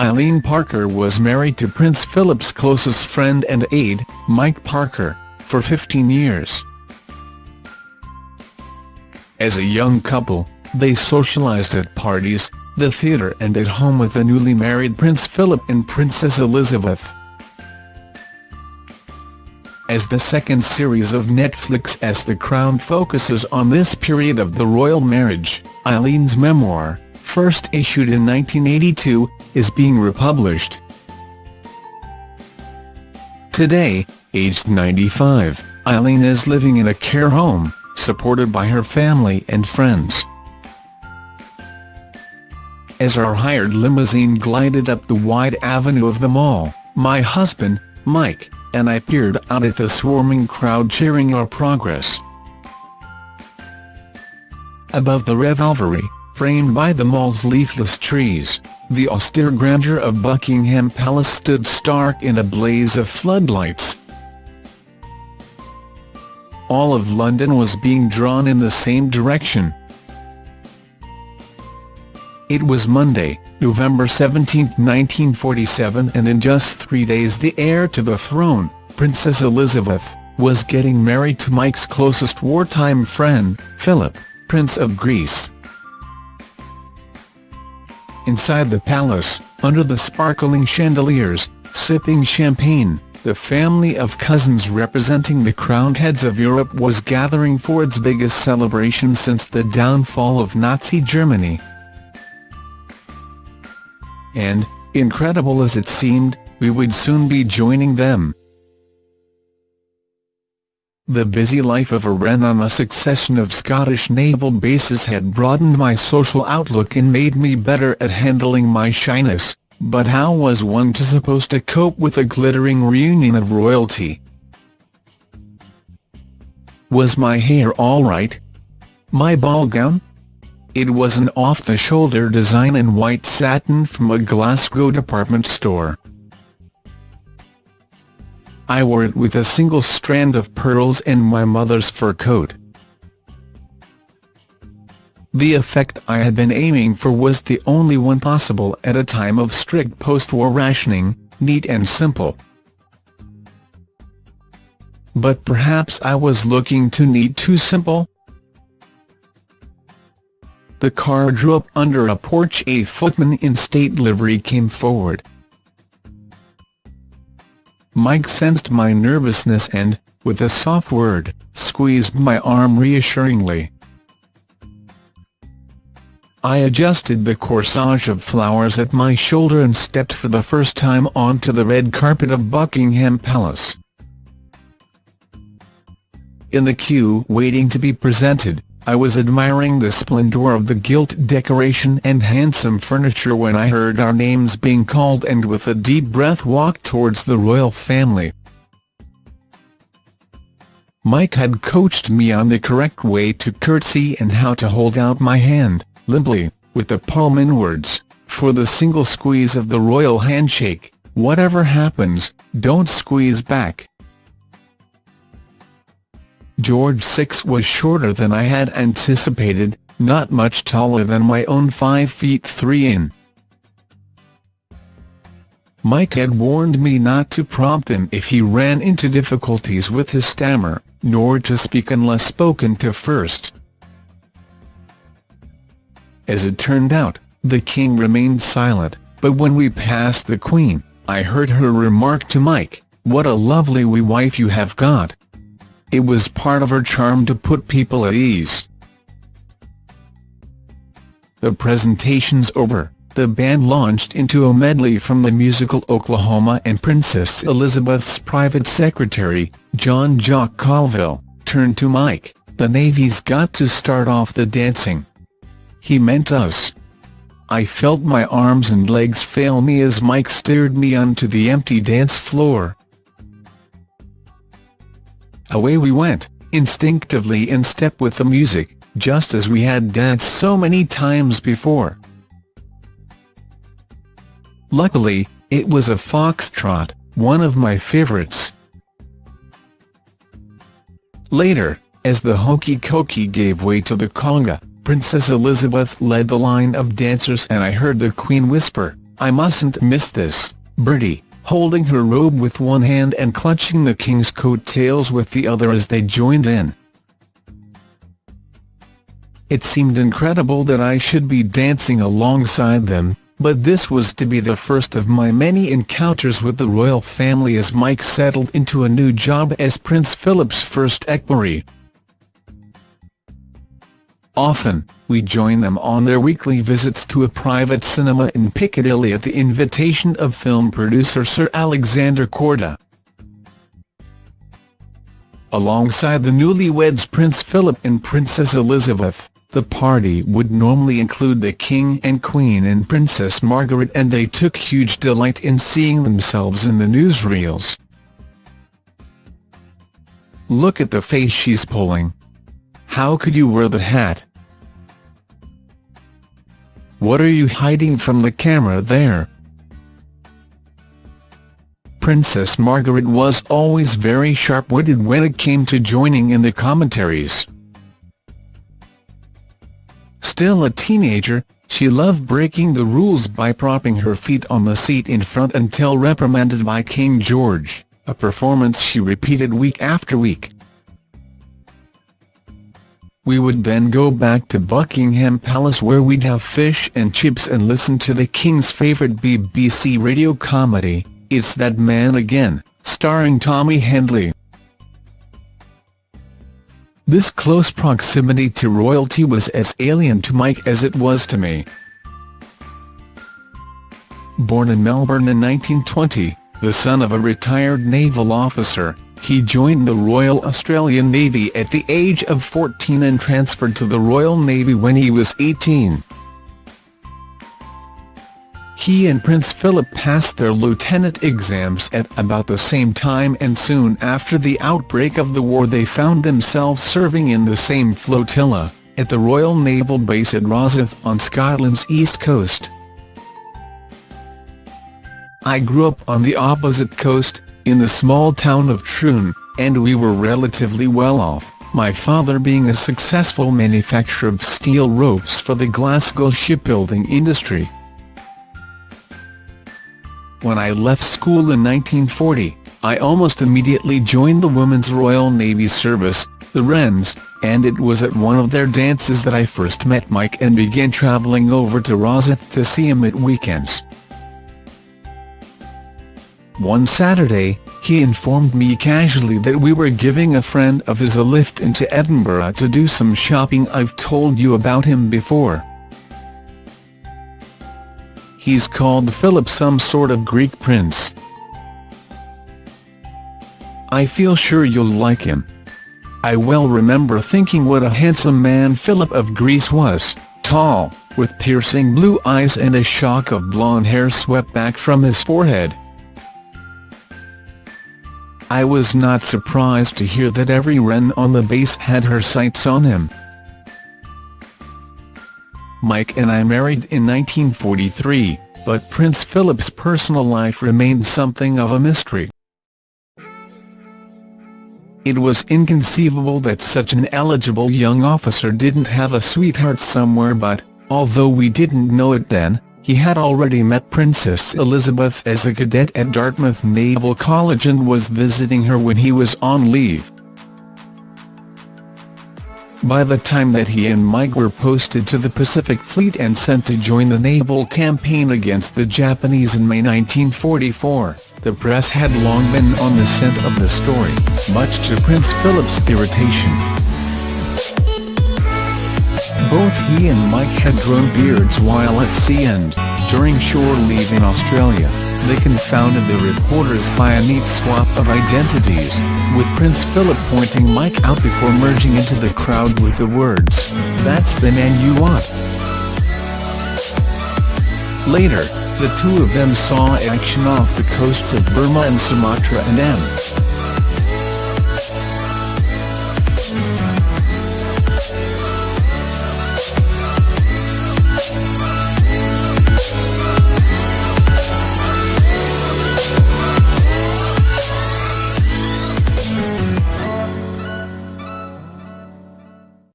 Eileen Parker was married to Prince Philip's closest friend and aide, Mike Parker, for 15 years. As a young couple, they socialized at parties, the theatre and at home with the newly married Prince Philip and Princess Elizabeth. As the second series of Netflix The Crown focuses on this period of the royal marriage, Eileen's memoir, first issued in 1982, is being republished. Today, aged 95, Eileen is living in a care home, supported by her family and friends. As our hired limousine glided up the wide avenue of the mall, my husband, Mike, and I peered out at the swarming crowd cheering our progress. Above the Revelry, framed by the mall's leafless trees, the austere grandeur of Buckingham Palace stood stark in a blaze of floodlights. All of London was being drawn in the same direction. It was Monday, November 17, 1947 and in just three days the heir to the throne, Princess Elizabeth, was getting married to Mike's closest wartime friend, Philip, Prince of Greece. Inside the palace, under the sparkling chandeliers, sipping champagne, the family of cousins representing the crowned heads of Europe was gathering for its biggest celebration since the downfall of Nazi Germany. And, incredible as it seemed, we would soon be joining them. The busy life of a Wren on a succession of Scottish naval bases had broadened my social outlook and made me better at handling my shyness, but how was one to supposed to cope with a glittering reunion of royalty? Was my hair all right? My ball gown? It was an off-the-shoulder design in white satin from a Glasgow department store. I wore it with a single strand of pearls and my mother's fur coat. The effect I had been aiming for was the only one possible at a time of strict post-war rationing, neat and simple. But perhaps I was looking too neat too simple? The car drew up under a porch a footman in state livery came forward. Mike sensed my nervousness and, with a soft word, squeezed my arm reassuringly. I adjusted the corsage of flowers at my shoulder and stepped for the first time onto the red carpet of Buckingham Palace. In the queue waiting to be presented, I was admiring the splendour of the gilt decoration and handsome furniture when I heard our names being called and with a deep breath walked towards the royal family. Mike had coached me on the correct way to curtsy and how to hold out my hand, limply, with the palm inwards, for the single squeeze of the royal handshake, whatever happens, don't squeeze back. George VI was shorter than I had anticipated, not much taller than my own 5 feet 3 in. Mike had warned me not to prompt him if he ran into difficulties with his stammer, nor to speak unless spoken to first. As it turned out, the king remained silent, but when we passed the queen, I heard her remark to Mike, what a lovely wee wife you have got. It was part of her charm to put people at ease. The presentation's over, the band launched into a medley from the musical Oklahoma and Princess Elizabeth's private secretary, John Jock Colville, turned to Mike, the Navy's got to start off the dancing. He meant us. I felt my arms and legs fail me as Mike steered me onto the empty dance floor. Away we went, instinctively in step with the music, just as we had danced so many times before. Luckily, it was a foxtrot, one of my favorites. Later, as the hokey-cokey gave way to the conga, Princess Elizabeth led the line of dancers and I heard the Queen whisper, I mustn't miss this, Bertie, holding her robe with one hand and clutching the king's coattails with the other as they joined in. It seemed incredible that I should be dancing alongside them, but this was to be the first of my many encounters with the royal family as Mike settled into a new job as Prince Philip's first equerry. Often, we join them on their weekly visits to a private cinema in Piccadilly at the invitation of film producer Sir Alexander Korda. Alongside the newlyweds Prince Philip and Princess Elizabeth, the party would normally include the King and Queen and Princess Margaret and they took huge delight in seeing themselves in the newsreels. Look at the face she's pulling. How could you wear the hat? What are you hiding from the camera there? Princess Margaret was always very sharp-witted when it came to joining in the commentaries. Still a teenager, she loved breaking the rules by propping her feet on the seat in front until reprimanded by King George, a performance she repeated week after week. We would then go back to Buckingham Palace where we'd have fish and chips and listen to the King's favourite BBC radio comedy, It's That Man Again, starring Tommy Handley. This close proximity to royalty was as alien to Mike as it was to me. Born in Melbourne in 1920, the son of a retired naval officer, he joined the Royal Australian Navy at the age of 14 and transferred to the Royal Navy when he was 18. He and Prince Philip passed their lieutenant exams at about the same time and soon after the outbreak of the war they found themselves serving in the same flotilla, at the Royal Naval Base at Rosyth on Scotland's east coast. I grew up on the opposite coast, in the small town of Troon, and we were relatively well off, my father being a successful manufacturer of steel ropes for the Glasgow shipbuilding industry. When I left school in 1940, I almost immediately joined the Women's Royal Navy Service, the Wrens, and it was at one of their dances that I first met Mike and began travelling over to Rosyth to see him at weekends. One Saturday, he informed me casually that we were giving a friend of his a lift into Edinburgh to do some shopping I've told you about him before. He's called Philip some sort of Greek prince. I feel sure you'll like him. I well remember thinking what a handsome man Philip of Greece was, tall, with piercing blue eyes and a shock of blonde hair swept back from his forehead. I was not surprised to hear that every wren on the base had her sights on him. Mike and I married in 1943, but Prince Philip's personal life remained something of a mystery. It was inconceivable that such an eligible young officer didn't have a sweetheart somewhere but, although we didn't know it then, he had already met Princess Elizabeth as a cadet at Dartmouth Naval College and was visiting her when he was on leave. By the time that he and Mike were posted to the Pacific Fleet and sent to join the naval campaign against the Japanese in May 1944, the press had long been on the scent of the story, much to Prince Philip's irritation. Both he and Mike had grown beards while at sea and, during shore leave in Australia, they confounded the reporters by a neat swap of identities, with Prince Philip pointing Mike out before merging into the crowd with the words, that's the man you want. Later, the two of them saw action off the coasts of Burma and Sumatra and M.